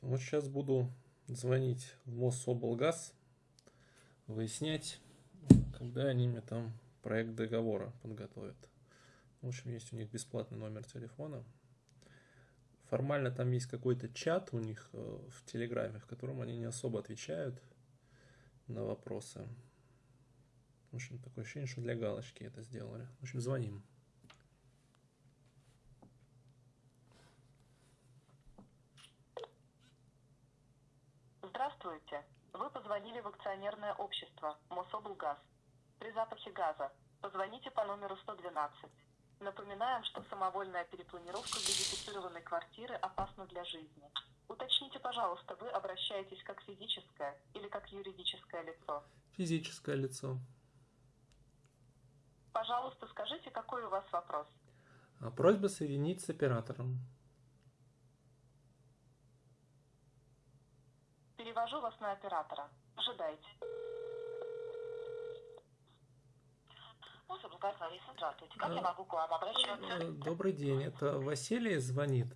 Вот сейчас буду звонить в Мособлгаз, выяснять, когда они мне там проект договора подготовят. В общем, есть у них бесплатный номер телефона. Формально там есть какой-то чат у них э, в Телеграме, в котором они не особо отвечают на вопросы. В общем, такое ощущение, что для галочки это сделали. В общем, звоним. Здравствуйте. Вы позвонили в акционерное общество Мособлгаз. При запахе газа позвоните по номеру 112. Напоминаем, что самовольная перепланировка газифицированной квартиры опасна для жизни. Уточните, пожалуйста, вы обращаетесь как физическое или как юридическое лицо? Физическое лицо. Пожалуйста, скажите, какой у вас вопрос? А, просьба соединить с оператором. Перевожу вас на оператора. Ожидайте. Мособлгаз Лариса, здравствуйте. Как я могу к вам обращаться? Э, Добрый день, это Василий звонит.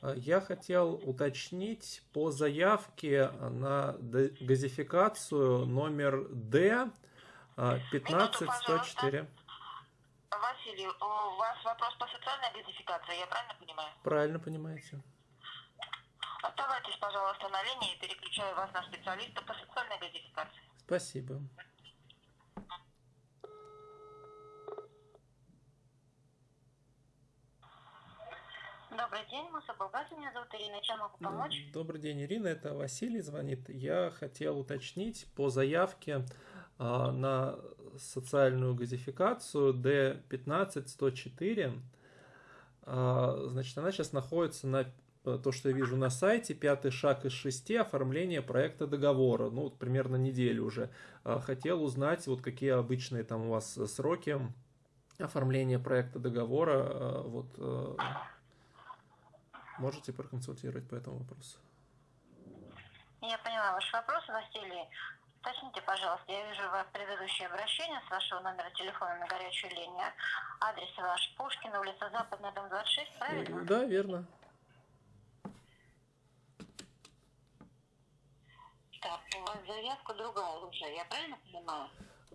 Э, Я хотел уточнить по заявке на газификацию номер Д э, 15104. Василий, у вас вопрос по социальной газификации, я правильно понимаю? Правильно понимаете? Оставайтесь, пожалуйста, на линии, переключаю вас на специалиста по социальной газификации. Спасибо. Добрый день, Мособлгаз, меня зовут Ирина, чем могу помочь? Добрый день, Ирина, это Василий звонит. Я хотел уточнить по заявке а, на социальную газификацию D15104. А, значит, она сейчас находится на то, что я вижу на сайте, пятый шаг из шести, оформление проекта договора. Ну, вот примерно неделю уже. А, Хотел узнать, вот какие обычные там у вас сроки оформления проекта договора. А, Вот э, можете проконсультировать по этому вопросу? Я поняла ваш вопрос, Василий. Уточните, пожалуйста, я вижу ваше предыдущее обращение с вашего номера телефона на горячую линию. Адрес ваш Пушкина, улица Западная, дом 26, правильно? Да, верно. Так, у вас заявка другая уже, я правильно понимаю?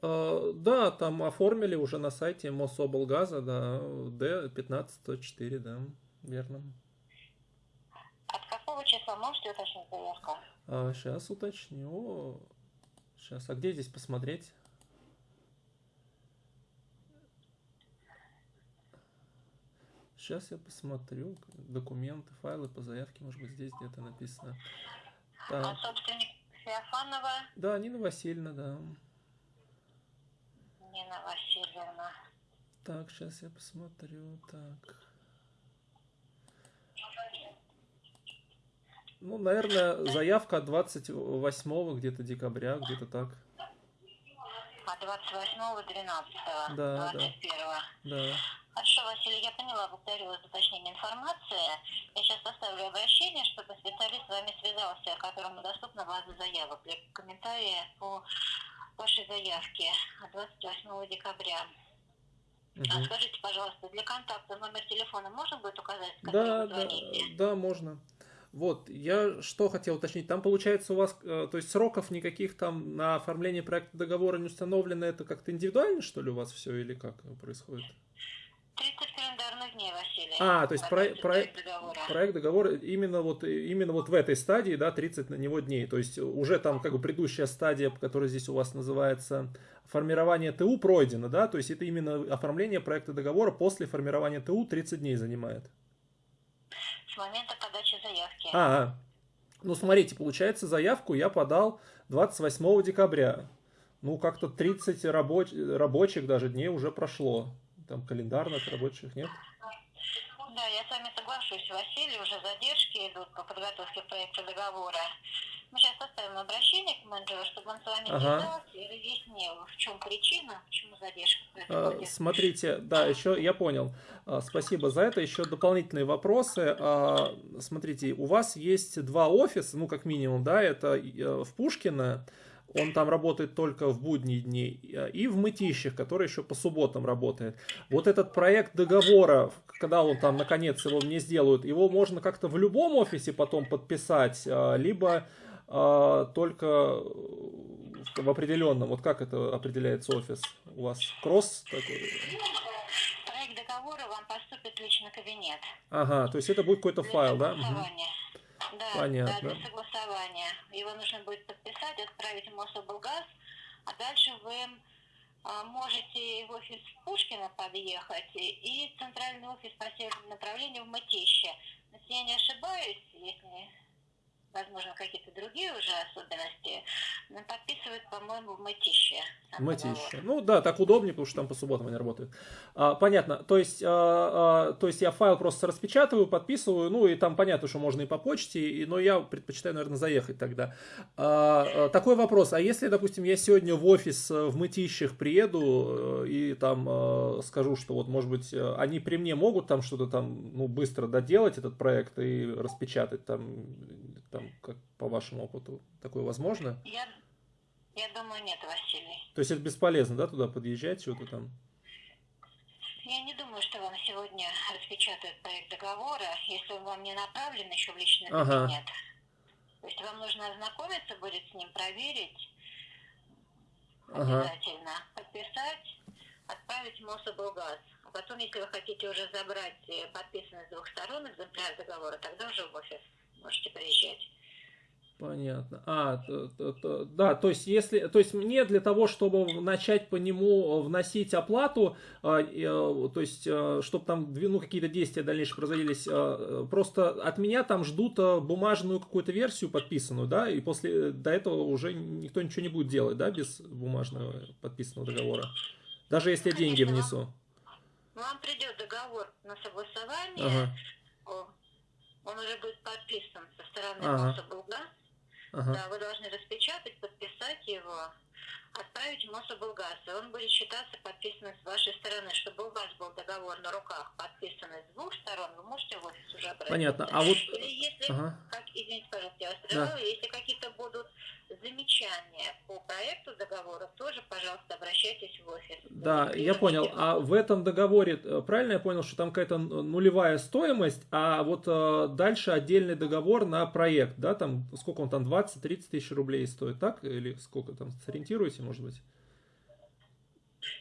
А, Да, там оформили уже на сайте Мособлгаза, да, D15104, да, верно. От какого числа можете уточнить заявку? А, сейчас уточню. Сейчас, а где здесь посмотреть? Сейчас я посмотрю документы, файлы по заявке, может быть здесь где-то написано. А Так, собственник Феофанова да, Нина Васильевна, да. Нина Васильевна. Так, сейчас я посмотрю. Так. Ну, наверное, заявка от 28 где-то декабря, где-то так. А 28 12 Да, да. 21 Да. Хорошо, Василий, я поняла, благодарю вас за уточнение информации. Я сейчас составлю обращение, чтобы специалист с вами связался, которому доступна база заявок для комментария по вашей заявке от 28 декабря. А Мгм. скажите, пожалуйста, для контакта номер телефона можно будет указать, Да, да, да, можно. Вот, я что хотел уточнить. Там получается у вас, э, то есть сроков никаких там на оформление проекта договора не установлено, это как-то индивидуально, что ли, у вас все или как происходит? 30 календарных дней, Василий. А, то есть про- Относится про- к договору. Проект договора именно вот, именно вот в этой стадии, да, 30 на него дней. То есть уже там как бы предыдущая стадия, которая здесь у вас называется формирование ТУ пройдена, да, то есть это именно оформление проекта договора после формирования ТУ 30 дней занимает. С момента подачи заявки. А, а. ну смотрите, получается заявку я подал 28 декабря. Ну как-то 30 рабоч- рабочих даже дней уже прошло. Там календарных рабочих нет? Да, я с вами соглашусь, Василий, уже задержки идут по подготовке проекта договора. Мы сейчас составим обращение к менеджеру, чтобы он с вами Ага. связался и разъяснил, в чем причина, почему задержка А, происходит. Смотрите, да, еще я понял. А, Спасибо за это. Еще дополнительные вопросы. А, Смотрите, у вас есть два офиса, ну как минимум, да, это э, в Пушкино он там работает только в будние дни, и в Мытищах, который еще по субботам работает. Вот этот проект договора, когда он там наконец его мне сделают, его можно как-то в любом офисе потом подписать, а, либо а, только в определенном. Вот как это определяется офис? У вас кросс такой? Проект договора вам поступит лично кабинет. Ага, то есть это будет какой-то файл, да? Да, Понятно. да, для согласования. Его нужно будет подписать, отправить в Мособлгаз, а дальше вы а, можете в офис Пушкина подъехать и центральный офис по северному направлению в Мытище. Если я не ошибаюсь, если возможно, какие-то другие уже особенности, но подписывают, по-моему, в Мытище. Мытище. Ну да, так удобнее, потому что там по субботам они работают. А, понятно. То есть, а, а, то есть я файл просто распечатываю, подписываю, ну и там понятно, что можно и по почте, и, но я предпочитаю, наверное, заехать тогда. А, а, такой вопрос. А если, допустим, я сегодня в офис э, в Мытищах приеду э, и там а, скажу, что вот, может быть, они при мне могут там что-то там, ну, быстро доделать этот проект и распечатать там, там там, как по вашему опыту, такое возможно? Я, я думаю, нет, Василий. То есть это бесполезно, да, туда подъезжать, что-то там? Я не думаю, что вам сегодня распечатают проект договора, если он вам не направлен еще в личный ага. кабинет. То есть вам нужно ознакомиться будет с ним, проверить ага. обязательно, подписать, отправить в Мособлгаз. А потом, если вы хотите уже забрать э, подписанный с двух сторон экземпляр договора, тогда уже в офис можете приезжать. Понятно. А, то, то, то, да, то есть если, то есть мне для того, чтобы начать по нему вносить оплату, э, э, то есть э, чтобы там ну, какие-то действия дальнейшие производились, э, просто от меня там ждут э, бумажную какую-то версию подписанную, да, и после до этого уже никто ничего не будет делать, да, без бумажного подписанного договора, даже если я деньги внесу. Вам придет договор на согласование. Ага он уже будет подписан со стороны ага. Мособлга. Ага. Да, вы должны распечатать, подписать его, отправить в Мособлгаз. И он будет считаться подписанным с вашей стороны. Чтобы у вас был договор на руках, подписанный с двух сторон, вы можете в офис уже обратиться. Понятно. А вот... Или если, ага. как, извините, пожалуйста, я вас прервала, да. если какие-то будут замечания по проекту договора, тоже, пожалуйста, обращайтесь в офис. Да, я понял. А в этом договоре, э, правильно я понял, что там какая-то нулевая стоимость, а вот э, дальше отдельный договор на проект, да, там сколько он там, 20-30 тысяч рублей стоит, так? Или сколько там, сориентируете, может быть?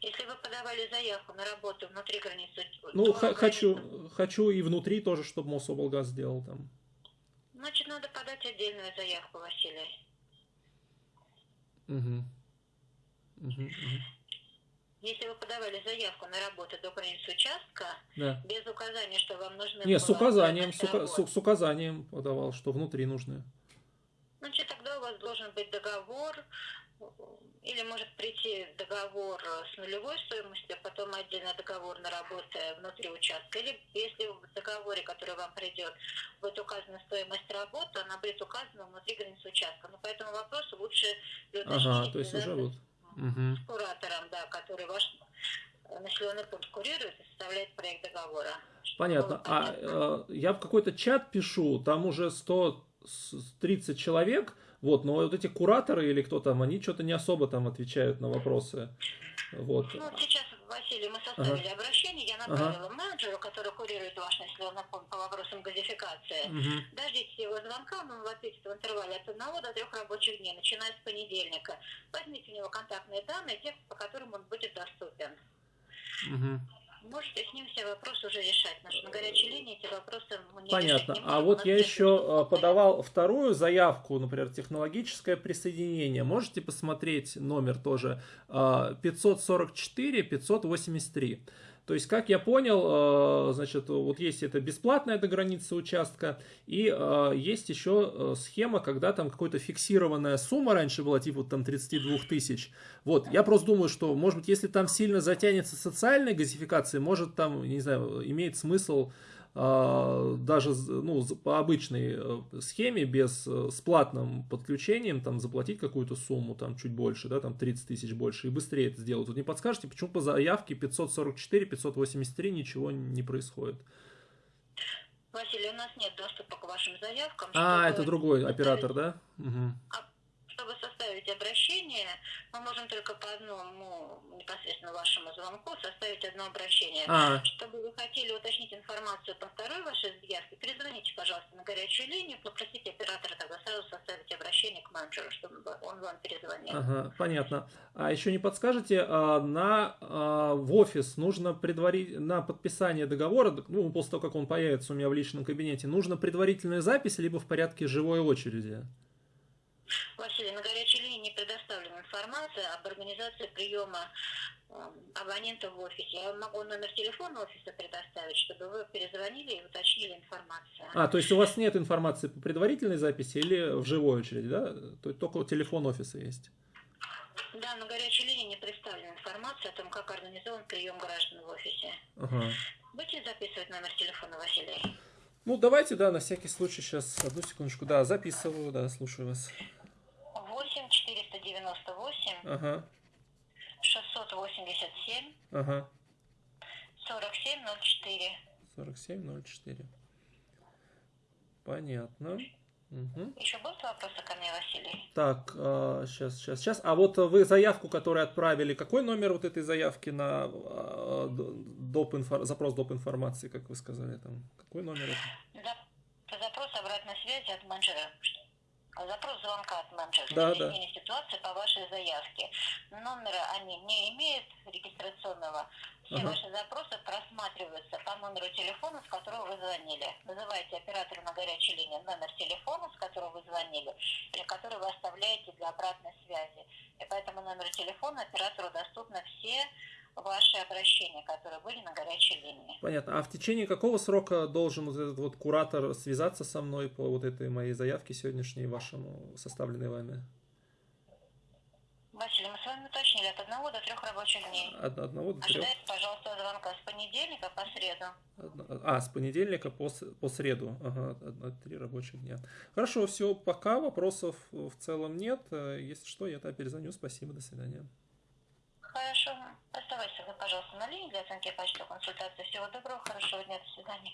Если вы подавали заявку на работу внутри границы... Ну, хочу, границы... хочу и внутри тоже, чтобы Мособлгаз сделал там. Значит, надо подать отдельную заявку, Василий. Угу. Угу, Если вы подавали заявку на работу до границы участка, да. без указания, что вам нужны... Нет, с указанием, с, с, с указанием подавал, что внутри нужны. Значит, тогда у вас должен быть договор или может прийти договор с нулевой стоимостью, а потом отдельно договор на работу внутри участка. Или если в договоре, который вам придет, будет указана стоимость работы, она будет указана внутри границы участка. Но по этому вопросу лучше ага, то есть уже вот. с куратором, да, который ваш населенный пункт курирует и составляет проект договора. Понятно. А э, я в какой-то чат пишу, там уже 130 человек, вот, но вот эти кураторы или кто там, они что-то не особо там отвечают на вопросы. Вот. Ну, сейчас, Василий, мы составили ага. обращение, я направила ага. менеджеру, который курирует ваш населенный пункт по вопросам газификации. Угу. Дождитесь его звонка, он вам ответит в интервале от одного до трех рабочих дней, начиная с понедельника. Возьмите у него контактные данные, те, по которым он будет доступен. Угу. Можете с ним все вопросы уже решать. Потому на горячей линии эти вопросы не Понятно. а вот я еще э, подавал вторую заявку, например, технологическое присоединение. Можете посмотреть номер тоже 544 э, 583. То есть, как я понял, э, значит, вот есть это бесплатная до границы участка, и э, есть еще э, схема, когда там какая-то фиксированная сумма раньше была, типа там 32 тысяч. Вот, я просто думаю, что, может быть, если там сильно затянется социальная газификация, может там, не знаю, имеет смысл даже ну, по обычной э, схеме, без э, с платным подключением, там, заплатить какую-то сумму, там, чуть больше, да, там, 30 тысяч больше, и быстрее это сделать. Вот не подскажете, почему по заявке 544, 583 ничего не происходит? Василий, у нас нет доступа к вашим заявкам. А, это другой оператор, да? Угу. Чтобы составить обращение, мы можем только по одному непосредственно вашему звонку составить одно обращение. А. Чтобы вы хотели уточнить информацию по второй вашей заявке, перезвоните, пожалуйста, на горячую линию, попросите оператора тогда сразу составить обращение к менеджеру, чтобы он вам перезвонил. Ага, понятно. А еще не подскажете, а, на, а, в офис нужно предварить, на подписание договора, ну, после того, как он появится у меня в личном кабинете, нужно предварительная запись, либо в порядке живой очереди? Василий, на горячей линии не предоставлена информация об организации приема эм, абонента в офисе. Я могу номер телефона офиса предоставить, чтобы вы перезвонили и уточнили информацию. А, то есть у вас нет информации по предварительной записи или в живой очереди, да? То есть только телефон офиса есть? Да, на горячей линии не представлена информация о том, как организован прием граждан в офисе. Ага. Будете записывать номер телефона, Василий? Ну, давайте, да, на всякий случай сейчас, одну секундочку, да, записываю, да, слушаю вас. 8 498 ага. 687 ага. 4704 4704 Понятно. Угу. Еще будут вопросы ко мне, Василий? Так, э, сейчас, сейчас, сейчас. А вот вы заявку, которую отправили, какой номер вот этой заявки на э, доп инфо, запрос доп. информации, как вы сказали там? Какой номер это? Да, запрос обратной связи от менеджера. Запрос звонка от менеджера. Да, да. ситуации по вашей заявке. Номера они не имеют регистрационного. Все ага. ваши запросы просматриваются по номеру телефона, с которого вы звонили. Вызываете оператора на горячей линии номер телефона, с которого вы звонили, или который вы оставляете для обратной связи. И по этому номеру телефона оператору доступны все ваши обращения, которые были на горячей линии. Понятно. А в течение какого срока должен вот этот вот куратор связаться со мной по вот этой моей заявке сегодняшней, вашему составленной вами? Василий, мы с вами уточнили от одного до трех рабочих дней. От одного до трех. Ожидайте, пожалуйста, звонка с понедельника по среду. А, с понедельника по, по среду. Ага, три рабочих дня. Хорошо, все, пока вопросов в целом нет. Если что, я тогда перезвоню. Спасибо, до свидания. Хорошо. Пожалуйста, на линии для оценки почты консультации. Всего доброго, хорошего дня, до свидания.